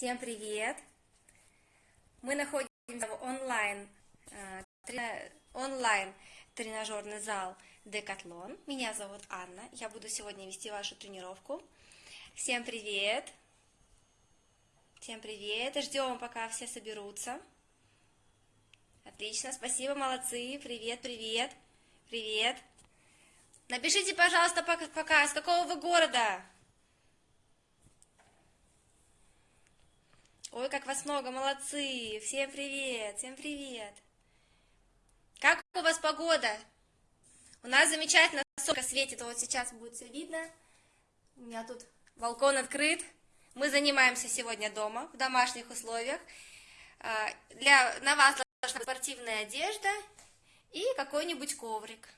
Всем привет! Мы находимся в онлайн, э, трена- онлайн тренажерный зал Декатлон. Меня зовут Анна. Я буду сегодня вести вашу тренировку. Всем привет! Всем привет! Ждем, пока все соберутся. Отлично, спасибо, молодцы. Привет, привет, привет. Напишите, пожалуйста, пока, пока с какого вы города? Ой, как вас много, молодцы! Всем привет, всем привет! Как у вас погода? У нас замечательно солнце светит, вот сейчас будет все видно. У меня тут балкон открыт. Мы занимаемся сегодня дома, в домашних условиях. А, Для, на вас должна быть спортивная одежда и какой-нибудь коврик,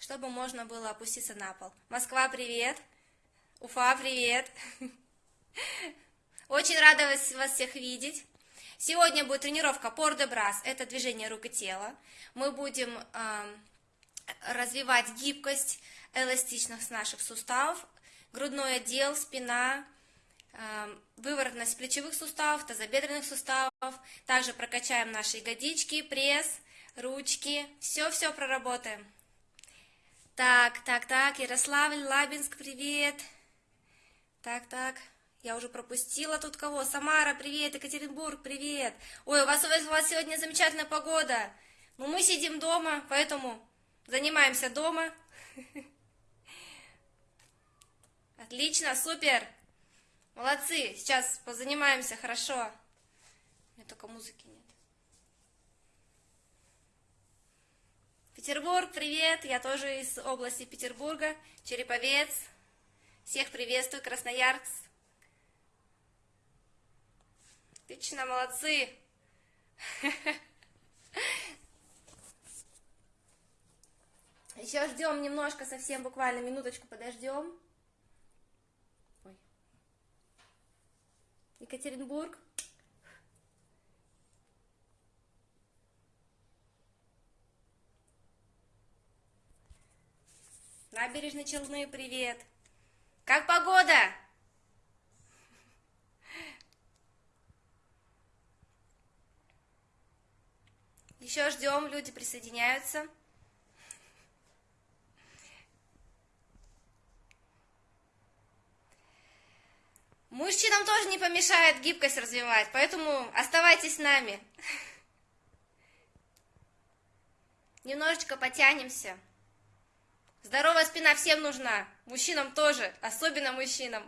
чтобы можно было опуститься на пол. Москва, привет! Уфа, привет! Очень рада вас, вас всех видеть. Сегодня будет тренировка пор де брас, это движение рук и тела. Мы будем э, развивать гибкость, эластичность наших суставов, грудной отдел, спина, э, выворотность плечевых суставов, тазобедренных суставов. Также прокачаем наши ягодички, пресс, ручки. Все-все проработаем. Так, так, так, Ярославль, Лабинск, привет. Так, так. Я уже пропустила тут кого. Самара, привет. Екатеринбург, привет. Ой, у вас, у вас сегодня замечательная погода. Ну, мы сидим дома, поэтому занимаемся дома. Отлично, супер. Молодцы. Сейчас позанимаемся, хорошо. У меня только музыки нет. Петербург, привет. Я тоже из области Петербурга. Череповец. Всех приветствую, Красноярск. Отлично, молодцы. Еще ждем немножко, совсем буквально минуточку подождем. Ой. Екатеринбург. Набережные Челны, привет. Как погода? Еще ждем, люди присоединяются. Мужчинам тоже не помешает гибкость развивать, поэтому оставайтесь с нами. Немножечко потянемся. Здоровая спина всем нужна, мужчинам тоже, особенно мужчинам.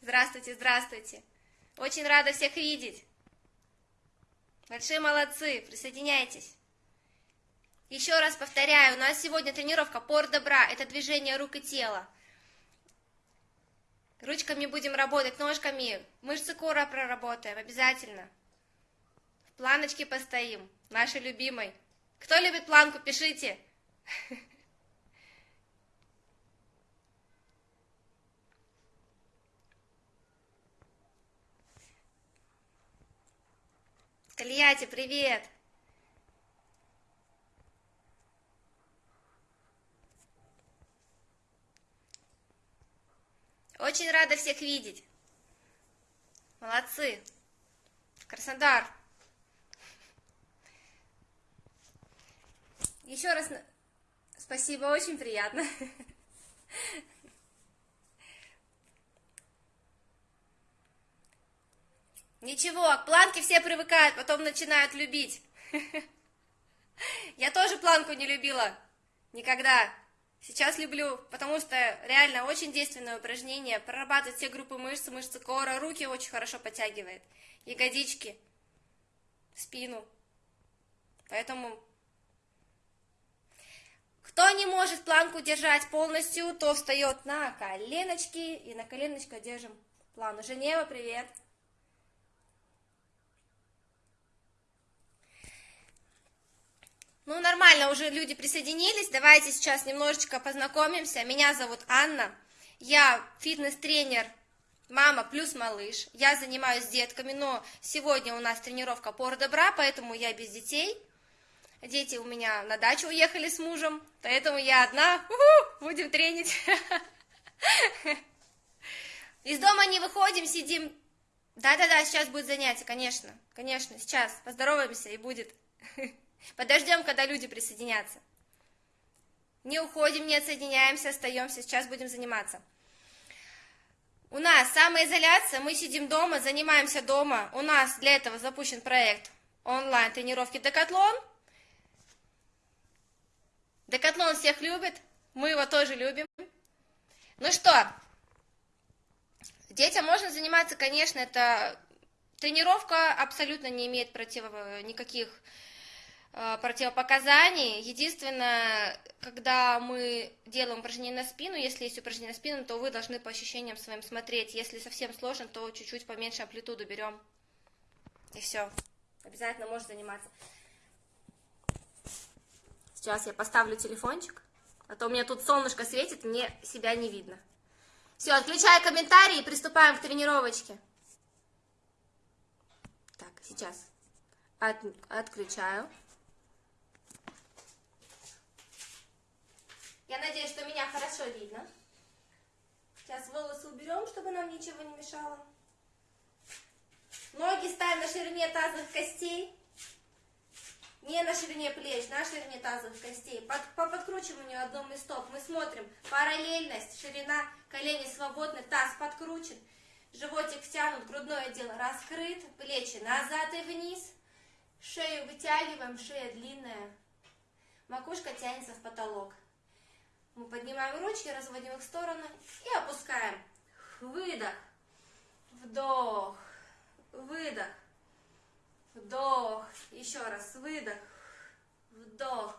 Здравствуйте, здравствуйте. Очень рада всех видеть. Большие молодцы, присоединяйтесь. Еще раз повторяю, у нас сегодня тренировка пор добра, это движение рук и тела. Ручками будем работать, ножками, мышцы кора проработаем, обязательно. В планочке постоим, нашей любимой. Кто любит планку, пишите. Тольятти, привет! Очень рада всех видеть. Молодцы. Краснодар. Еще раз спасибо, очень приятно. Ничего, к планке все привыкают, потом начинают любить. Я тоже планку не любила. Никогда. Сейчас люблю, потому что реально очень действенное упражнение. Прорабатывает все группы мышц, мышцы кора, руки очень хорошо подтягивает. Ягодички, спину. Поэтому, кто не может планку держать полностью, то встает на коленочки и на коленочках держим плану. Женева, привет! Ну, нормально, уже люди присоединились. Давайте сейчас немножечко познакомимся. Меня зовут Анна. Я фитнес-тренер мама плюс малыш. Я занимаюсь с детками, но сегодня у нас тренировка пор добра, поэтому я без детей. Дети у меня на дачу уехали с мужем, поэтому я одна. У-ху, будем тренить. Из дома не выходим, сидим Да-да-да, сейчас будет занятие, конечно, конечно, сейчас поздороваемся и будет. Подождем, когда люди присоединятся. Не уходим, не отсоединяемся, остаемся, сейчас будем заниматься. У нас самоизоляция, мы сидим дома, занимаемся дома. У нас для этого запущен проект онлайн тренировки Декатлон. Декатлон всех любит, мы его тоже любим. Ну что, детям можно заниматься, конечно, это тренировка абсолютно не имеет против... никаких противопоказаний. Единственное, когда мы делаем упражнение на спину, если есть упражнение на спину, то вы должны по ощущениям своим смотреть. Если совсем сложно, то чуть-чуть поменьше амплитуду берем. И все. Обязательно можно заниматься. Сейчас я поставлю телефончик, а то у меня тут солнышко светит, мне себя не видно. Все, отключаю комментарии и приступаем к тренировочке. Так, сейчас От, отключаю. Я надеюсь, что меня хорошо видно. Сейчас волосы уберем, чтобы нам ничего не мешало. Ноги ставим на ширине тазовых костей. Не на ширине плеч, на ширине тазовых костей. Под, по подкручиванию одном из стоп мы смотрим параллельность, ширина колени свободны, таз подкручен, животик втянут, грудное отдел раскрыт, плечи назад и вниз, шею вытягиваем, шея длинная, макушка тянется в потолок. Мы поднимаем ручки, разводим их в стороны и опускаем. Выдох, вдох, выдох, вдох. Еще раз, выдох, вдох.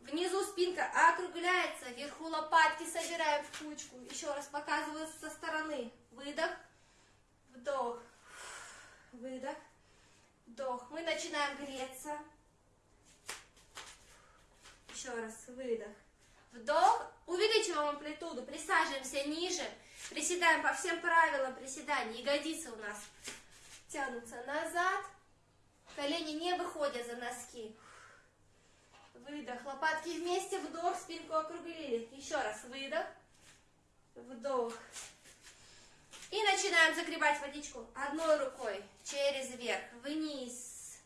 Внизу спинка округляется, вверху лопатки собираем в кучку. Еще раз показываю со стороны. Выдох, вдох, выдох, вдох. Мы начинаем греться. Еще раз, выдох, Вдох, увеличиваем амплитуду, присаживаемся ниже, приседаем по всем правилам приседаний. Ягодицы у нас тянутся назад, колени не выходят за носки. Выдох, лопатки вместе, вдох, спинку округлили. Еще раз, выдох, вдох. И начинаем загребать водичку одной рукой через верх, вниз,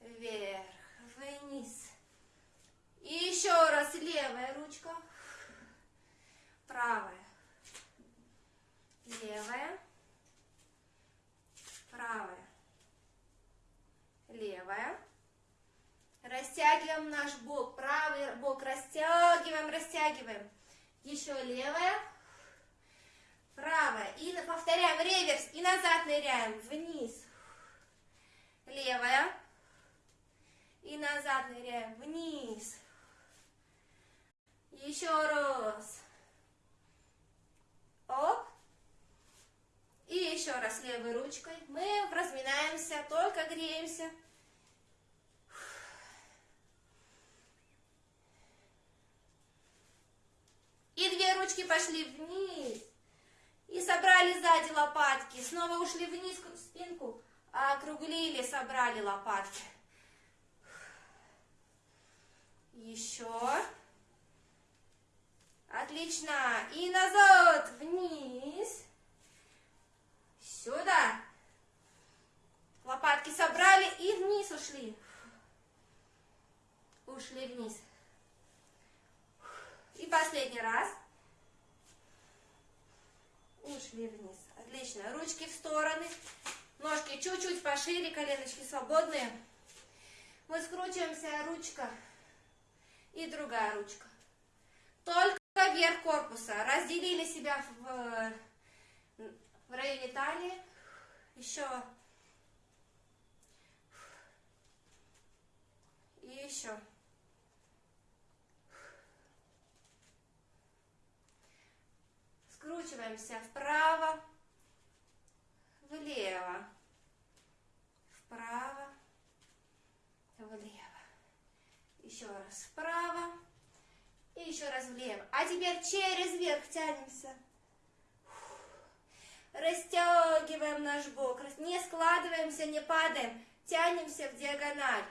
вверх, вниз, и еще раз левая ручка, правая, левая, правая, левая. Растягиваем наш бок, правый бок растягиваем, растягиваем. Еще левая, правая. И повторяем реверс и назад ныряем, вниз. Левая. И назад ныряем, вниз. Еще раз. Оп. И еще раз левой ручкой. Мы разминаемся, только греемся. И две ручки пошли вниз. И собрали сзади лопатки. Снова ушли вниз в спинку. Округлили, собрали лопатки. Еще. Отлично. И назад, вниз. Сюда. Лопатки собрали и вниз ушли. Ушли вниз. И последний раз. Ушли вниз. Отлично. Ручки в стороны. Ножки чуть-чуть пошире, коленочки свободные. Мы скручиваемся, ручка и другая ручка. Только вверх корпуса. Разделили себя в, в районе талии. Еще. И еще. Скручиваемся вправо, влево, вправо, влево. Еще раз вправо, и еще раз влево. А теперь через верх тянемся. Растягиваем наш бок. Не складываемся, не падаем. Тянемся в диагональ.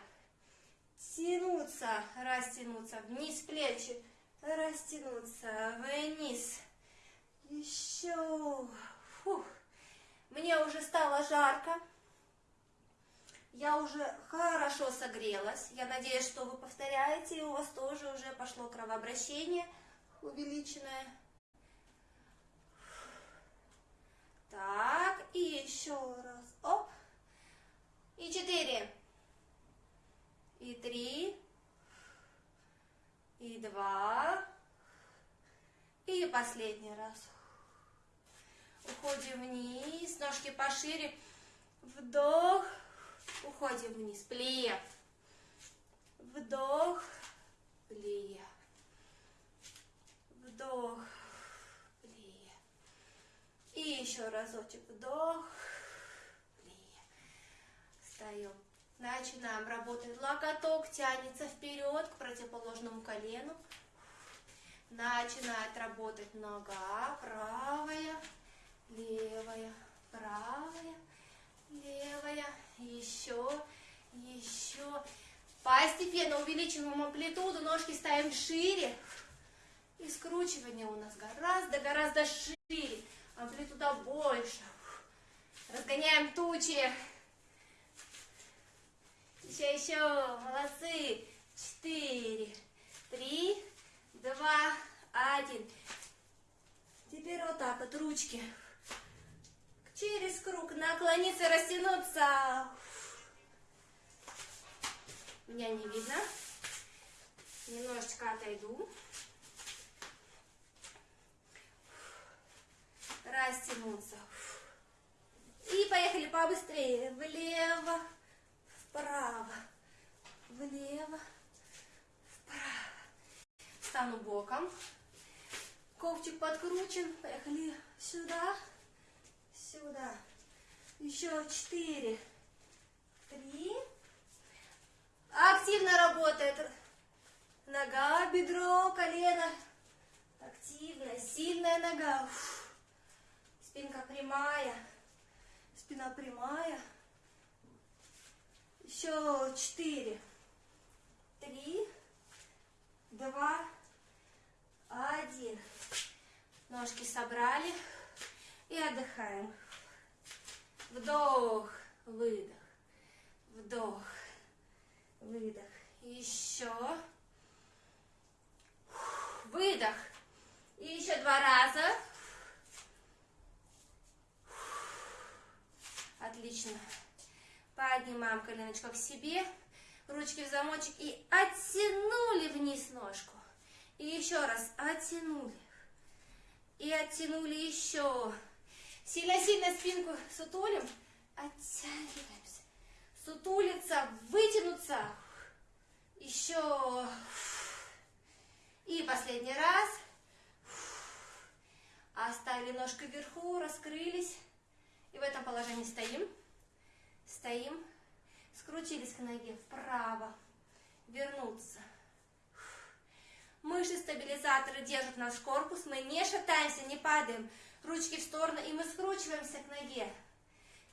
Тянуться, растянуться. Вниз плечи. Растянуться. Вниз. Еще. Фух. Мне уже стало жарко. Я уже хорошо согрелась. Я надеюсь, что вы повторяете, и у вас тоже уже пошло кровообращение увеличенное. Так, и еще раз. Оп. И четыре. И три. И два. И последний раз. Уходим вниз, ножки пошире. Вдох. Уходим вниз. Плев. Вдох. Плев. Вдох. Плев. И еще разочек. Вдох. Плев. Встаем. Начинаем работать. Локоток тянется вперед к противоположному колену. Начинает работать нога. Правая, левая, правая, левая. Еще, еще. Постепенно увеличиваем амплитуду. Ножки ставим шире. И скручивание у нас гораздо-гораздо шире. Амплитуда больше. Разгоняем тучи. Еще, еще. Молодцы. Четыре, три, два, один. Теперь вот так вот ручки. Через круг наклониться, растянуться. Меня не видно. Немножечко отойду. Растянуться. И поехали побыстрее. Влево, вправо, влево, вправо. Стану боком. Ковчик подкручен. Поехали сюда, сюда. Еще четыре, три. Активно работает нога, бедро, колено. Активная, сильная нога. Спинка прямая. Спина прямая. Еще четыре, три, два, один. Ножки собрали и отдыхаем. Вдох, выдох, вдох, выдох. Еще. Выдох. И еще два раза. Отлично. Поднимаем коленочку к себе, ручки в замочек и оттянули вниз ножку. И еще раз оттянули. И оттянули еще. Сильно-сильно спинку сутулим. Оттягиваемся. Сутулиться, вытянуться. Еще. И последний раз. Оставили ножку вверху, раскрылись. И в этом положении стоим. Стоим. Скрутились к ноге вправо. Вернуться. Мышцы стабилизаторы держат наш корпус. Мы не шатаемся, не падаем. Ручки в сторону. И мы скручиваемся к ноге.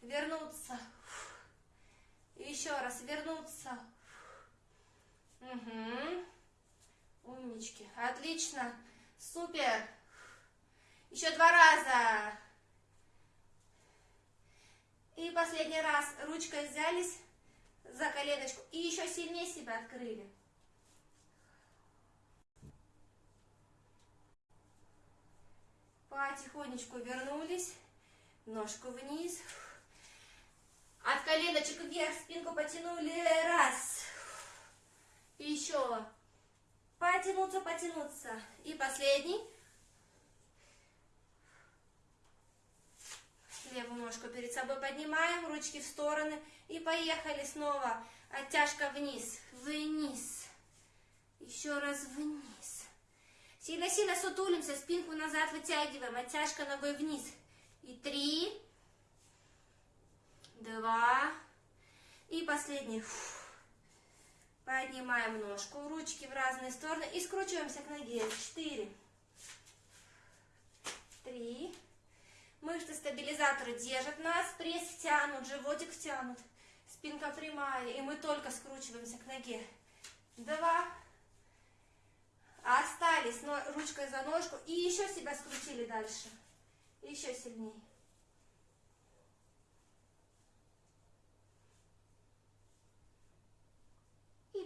Вернуться. И еще раз. Вернуться. Угу. Умнички. Отлично. Супер. Еще два раза. И последний раз ручкой взялись за коленочку и еще сильнее себя открыли. Потихонечку вернулись, ножку вниз. От коленочек вверх спинку потянули. Раз. И еще. Потянуться, потянуться. И последний. Левую ножку перед собой поднимаем, ручки в стороны. И поехали снова. Оттяжка вниз, вниз. Еще раз вниз. Сильно-сильно сутулимся, спинку назад вытягиваем. Оттяжка ногой вниз. И три, два, и последний. Поднимаем ножку, ручки в разные стороны и скручиваемся к ноге. Четыре, три, Мышцы стабилизатора держат нас, пресс тянут, животик тянут, спинка прямая, и мы только скручиваемся к ноге. Два. Остались но ручкой за ножку и еще себя скрутили дальше. Еще сильнее.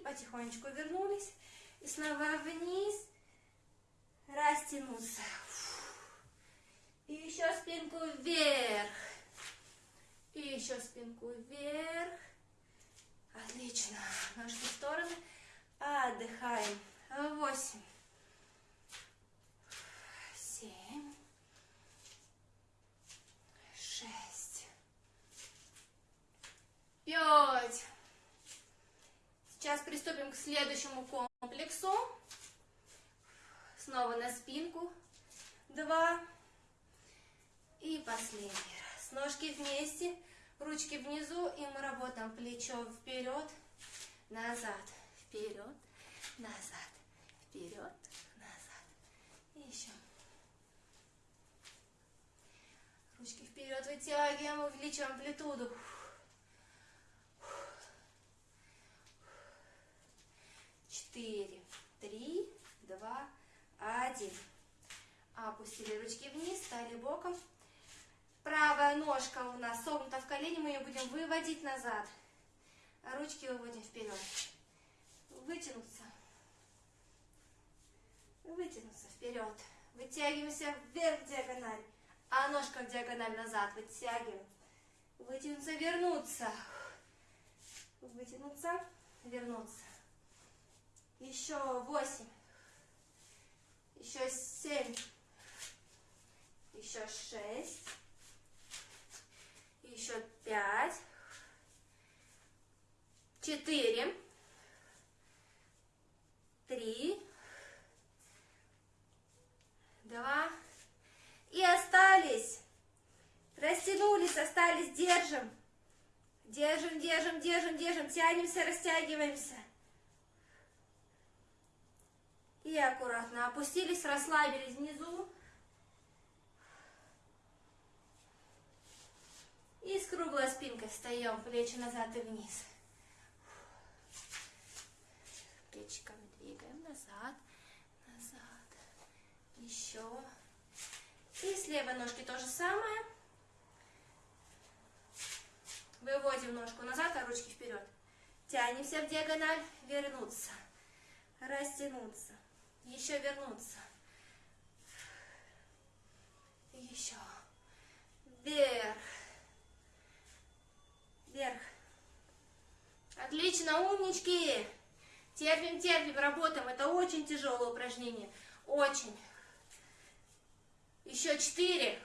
Потихонечку вернулись. И снова вниз, растянуться. И еще спинку вверх. И еще спинку вверх. Отлично. Ножки в стороны. Отдыхаем. Восемь. Семь. Шесть. Пять. Сейчас приступим к следующему комплексу. Снова на спинку. Два. И последний раз. Ножки вместе, ручки внизу, и мы работаем плечо вперед, назад, вперед, назад, вперед, назад. И еще. Ручки вперед вытягиваем, увеличиваем амплитуду. Четыре, три, два, один. Опустили ручки вниз, стали боком. Правая ножка у нас согнута в колени, мы ее будем выводить назад. А ручки выводим вперед. Вытянуться. Вытянуться вперед. Вытягиваемся вверх диагональ. А ножка в диагональ назад. Вытягиваем. Вытянуться, вернуться. Вытянуться, вернуться. Еще восемь. Еще семь. Еще шесть еще пять, четыре, три, два, и остались. Растянулись, остались, держим. Держим, держим, держим, держим, тянемся, растягиваемся. И аккуратно опустились, расслабились внизу. И с круглой спинкой встаем, плечи назад и вниз. Плечиками двигаем назад, назад. Еще. И с левой ножки то же самое. Выводим ножку назад, а ручки вперед. Тянемся в диагональ, вернуться. Растянуться. Еще вернуться. Еще. Вверх вверх. Отлично, умнички. Терпим, терпим, работаем. Это очень тяжелое упражнение. Очень. Еще четыре.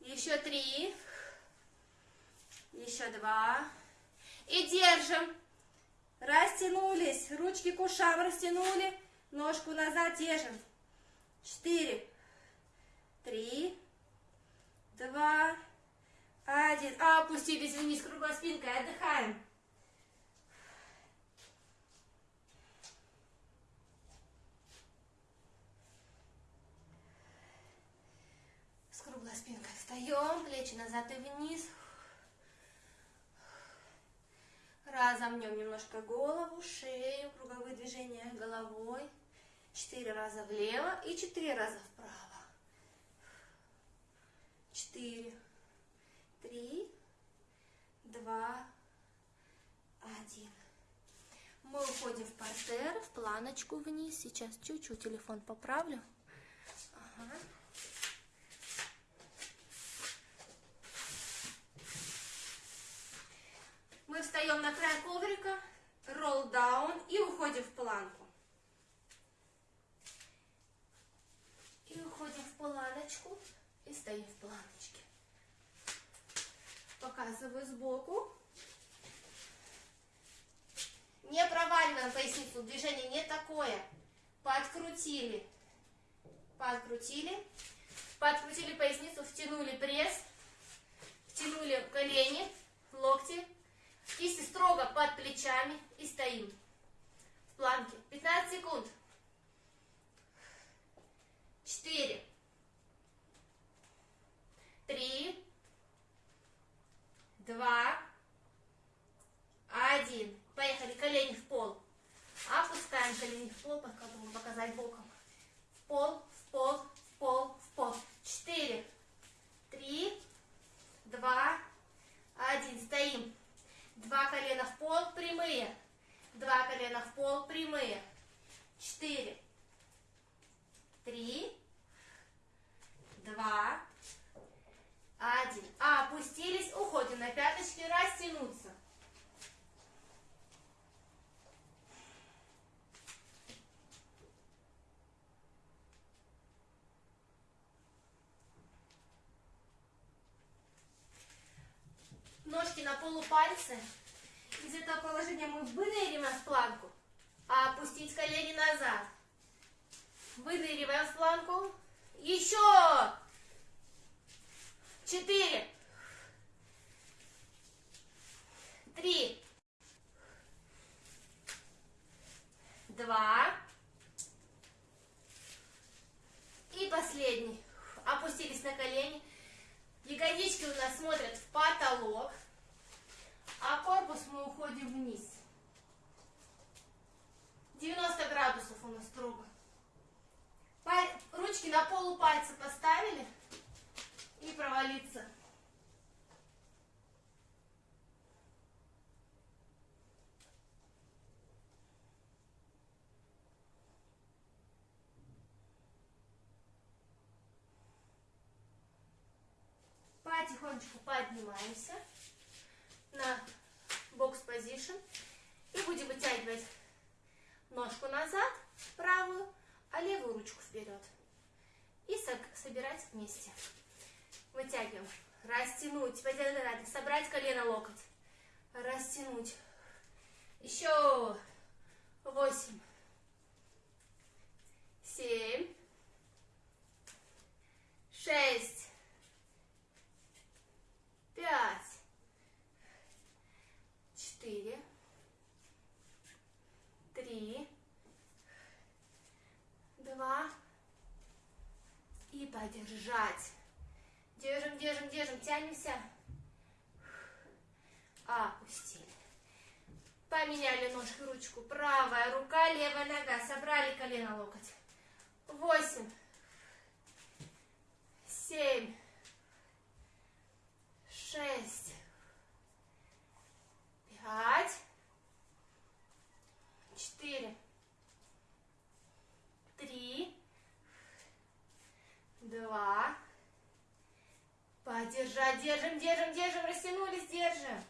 Еще три. Еще два. И держим. Растянулись. Ручки к ушам растянули. Ножку назад держим. Четыре. Три. Два. Один. А, опустились вниз круглой спинкой. Отдыхаем. С круглой спинкой встаем. Плечи назад и вниз. Разомнем немножко голову, шею, круговые движения головой. Четыре раза влево и четыре раза вправо. Четыре три, два, один. Мы уходим в портер, в планочку вниз. Сейчас чуть-чуть телефон поправлю. Ага. Мы встаем на край коврика, roll down и уходим в планку. И уходим в планочку и стоим в планочке показываю сбоку. Не проваливаем поясницу, движение не такое. Подкрутили, подкрутили, подкрутили поясницу, втянули пресс, втянули колени, локти, кисти строго под плечами и стоим в планке. 15 секунд. 4, 3, два, один. Поехали, колени в пол. Опускаем колени в пол, пока буду показать боком. В пол, в пол, в пол, в пол. Четыре, три, два, один. Стоим. Два колена в пол, прямые. Два колена в пол, прямые. Четыре, три, два, один. А, опустились, уходим на пяточки, растянуться. Ножки на полупальцы. Из этого положения мы выныриваем в планку. А опустить колени назад. Выныриваем в планку. Еще! Четыре. Три. Два. И последний. Опустились на колени. Ягодички у нас смотрят в потолок, а корпус мы уходим вниз. 90 градусов у нас круга. Ручки на полупальцы поставили и провалиться. потихонечку поднимаемся на бокс позишн и будем вытягивать ножку назад, правую, а левую ручку вперед. И собирать вместе. Вытягиваем. Растянуть. Собрать колено локоть. Растянуть. Еще. Восемь. Семь. Шесть пять, четыре, три, два и подержать. Держим, держим, тянемся. Опустили. Поменяли ножку, ручку. Правая рука, левая нога. Собрали колено, локоть. Восемь. Семь шесть, пять, четыре, три, два, подержать, держим, держим, держим, растянулись, держим.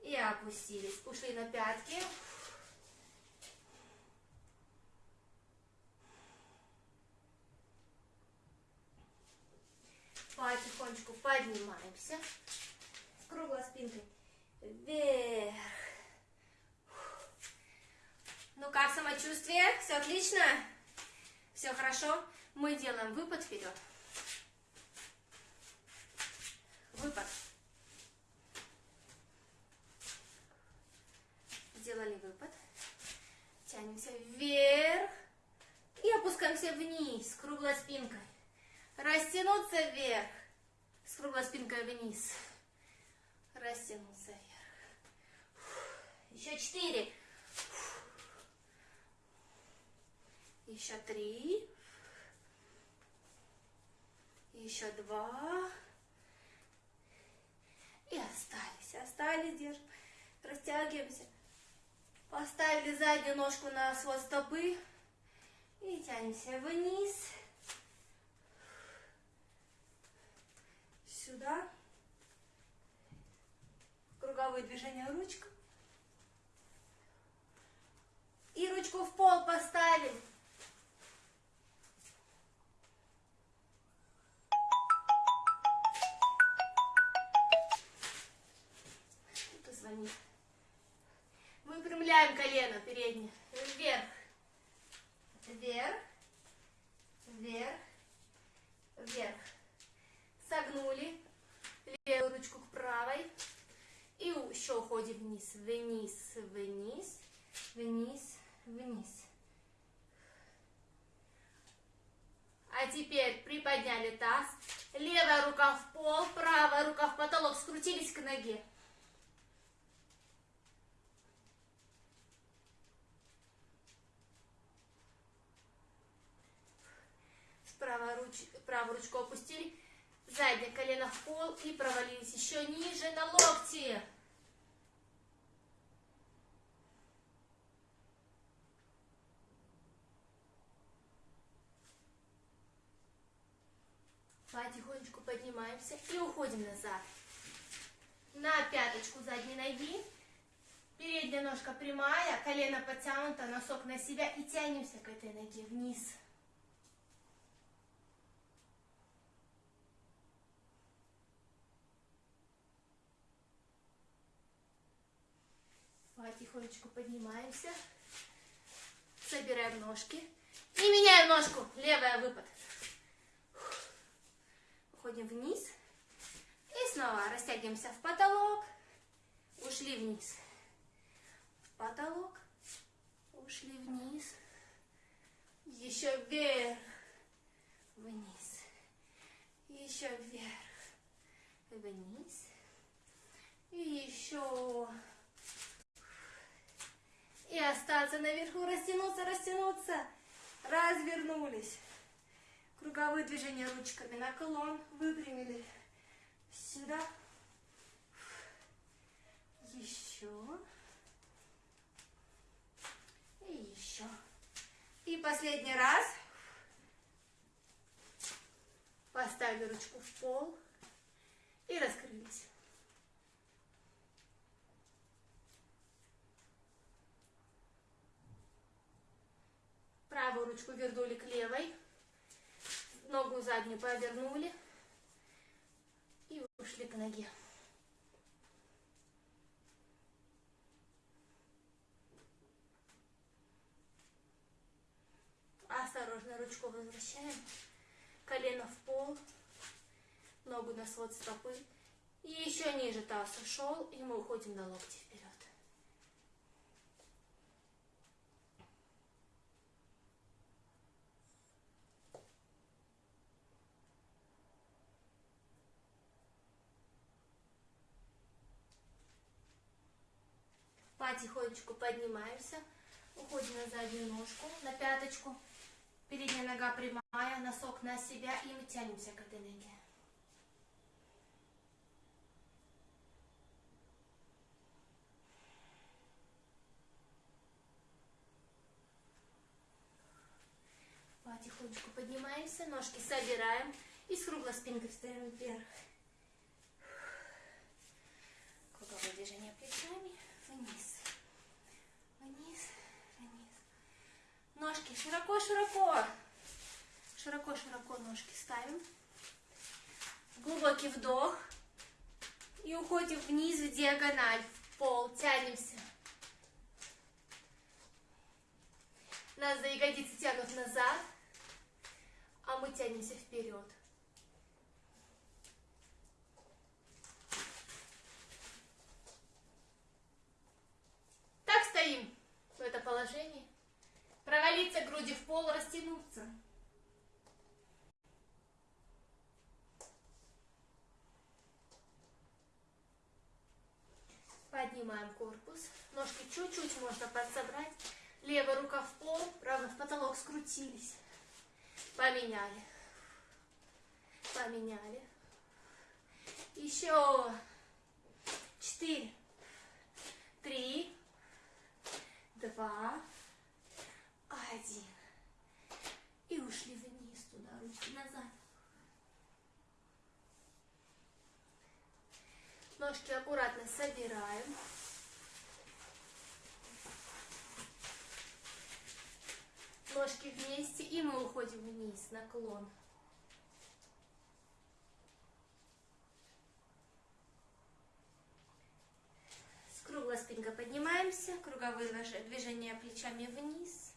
И опустились, ушли на пятки. потихонечку поднимаемся с круглой спинкой вверх. Ну как самочувствие? Все отлично? Все хорошо? Мы делаем выпад вперед. Выпад. Сделали выпад. Тянемся вверх. И опускаемся вниз, круглой спинкой. Растянуться вверх. С круглой спинкой вниз. Растянуться вверх. Еще четыре. Еще три. Еще два. И Остались, держим. Растягиваемся. Поставили заднюю ножку на свод стопы. И тянемся вниз. сюда. Круговые движения ручка. И ручку в пол поставим. А теперь приподняли таз, левая рука в пол, правая рука в потолок, скрутились к ноге. Правую, руч... правую ручку опустили Заднее колено в пол и провалились еще ниже на локти. Тихонечку поднимаемся и уходим назад. На пяточку задней ноги. Передняя ножка прямая, колено подтянуто, носок на себя и тянемся к этой ноге вниз. Потихонечку поднимаемся, собираем ножки и меняем ножку, левая выпад. Уходим вниз. И снова растягиваемся в потолок. Ушли вниз. В потолок. Ушли вниз. Еще вверх. Вниз. Еще вверх. Вниз. И еще. И остаться наверху. Растянуться, растянуться. Развернулись. Круговые движения ручками. Наклон. Выпрямили. Сюда. Еще. И еще. И последний раз. Поставили ручку в пол. И раскрылись. Правую ручку вернули к левой. Ногу заднюю повернули. И ушли к ноге. Осторожно ручку возвращаем. Колено в пол. Ногу на свод стопы. И еще ниже таз ушел. И мы уходим на локти вперед. Потихонечку поднимаемся. Уходим на заднюю ножку, на пяточку. Передняя нога прямая, носок на себя, и мы тянемся к этой ноге. Потихонечку поднимаемся, ножки собираем и с круглой спинкой встаем вверх. Круговое движение плечами, вниз, вниз. Ножки широко-широко. Широко-широко ножки ставим. Глубокий вдох. И уходим вниз в диагональ, в пол. Тянемся. Нас за ягодицы тянут назад, а мы тянемся вперед. Так стоим в это положение. Груди в пол, растянуться. Поднимаем корпус. Ножки чуть-чуть можно подсобрать. Левая рука в пол, правая в потолок скрутились. Поменяли. Поменяли. Еще. Четыре. Три. Два один. Ушли вниз туда, руки назад. Ножки аккуратно собираем. Ножки вместе, и мы уходим вниз, наклон. С круглой поднимаемся, круговые движения плечами вниз,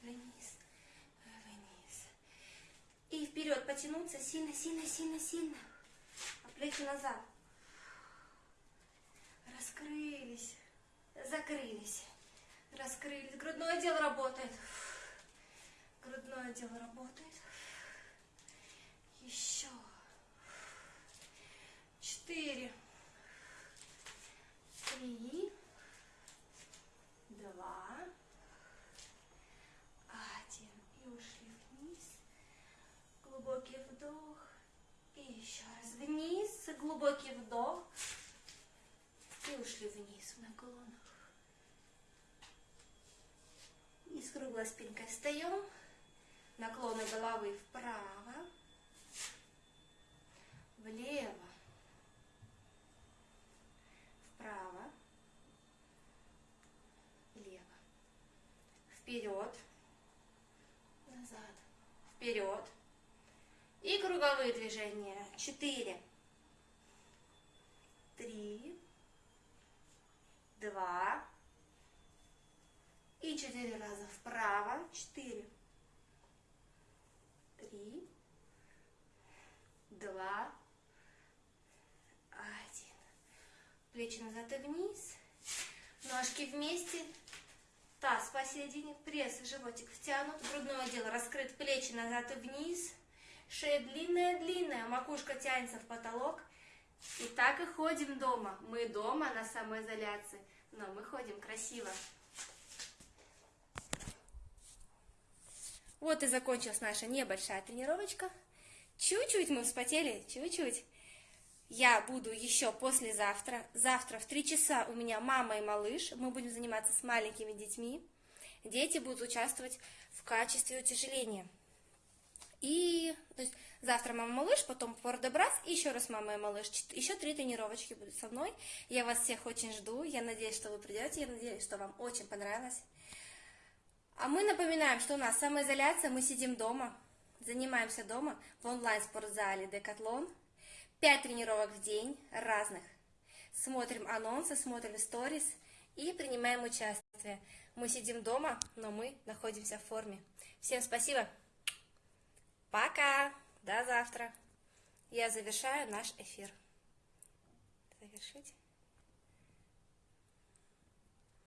вниз. И вперед потянуться сильно, сильно, сильно, сильно. А плечи назад. Раскрылись, закрылись, раскрылись. Грудной отдел работает. Грудной отдел работает. Еще. Четыре. Три. Два. глубокий вдох. И еще раз вниз, глубокий вдох. И ушли вниз в наклон. И с круглой спинкой встаем. Наклоны головы вправо, влево, вправо, влево, вперед, назад, вперед, и круговые движения. Четыре, три, два, И четыре раза вправо. Четыре. Три. Два. Один. Плечи назад и вниз. Ножки вместе. Таз посередине. Пресс, животик втянут. Грудное отдел раскрыт. Плечи назад и вниз. Шея длинная-длинная. Макушка тянется в потолок. И так и ходим дома. Мы дома на самоизоляции. Но мы ходим красиво. Вот и закончилась наша небольшая тренировочка. Чуть-чуть мы вспотели, чуть-чуть. Я буду еще послезавтра. Завтра в 3 часа у меня мама и малыш. Мы будем заниматься с маленькими детьми. Дети будут участвовать в качестве утяжеления. И то есть, завтра мама малыш, потом пордебрас, и еще раз мама и малыш. Еще три тренировочки будут со мной. Я вас всех очень жду. Я надеюсь, что вы придете. Я надеюсь, что вам очень понравилось. А мы напоминаем, что у нас самоизоляция, мы сидим дома, занимаемся дома в онлайн-спортзале Декатлон. Пять тренировок в день разных. Смотрим анонсы, смотрим сторис и принимаем участие. Мы сидим дома, но мы находимся в форме. Всем спасибо! Пока. До завтра. Я завершаю наш эфир. Завершить.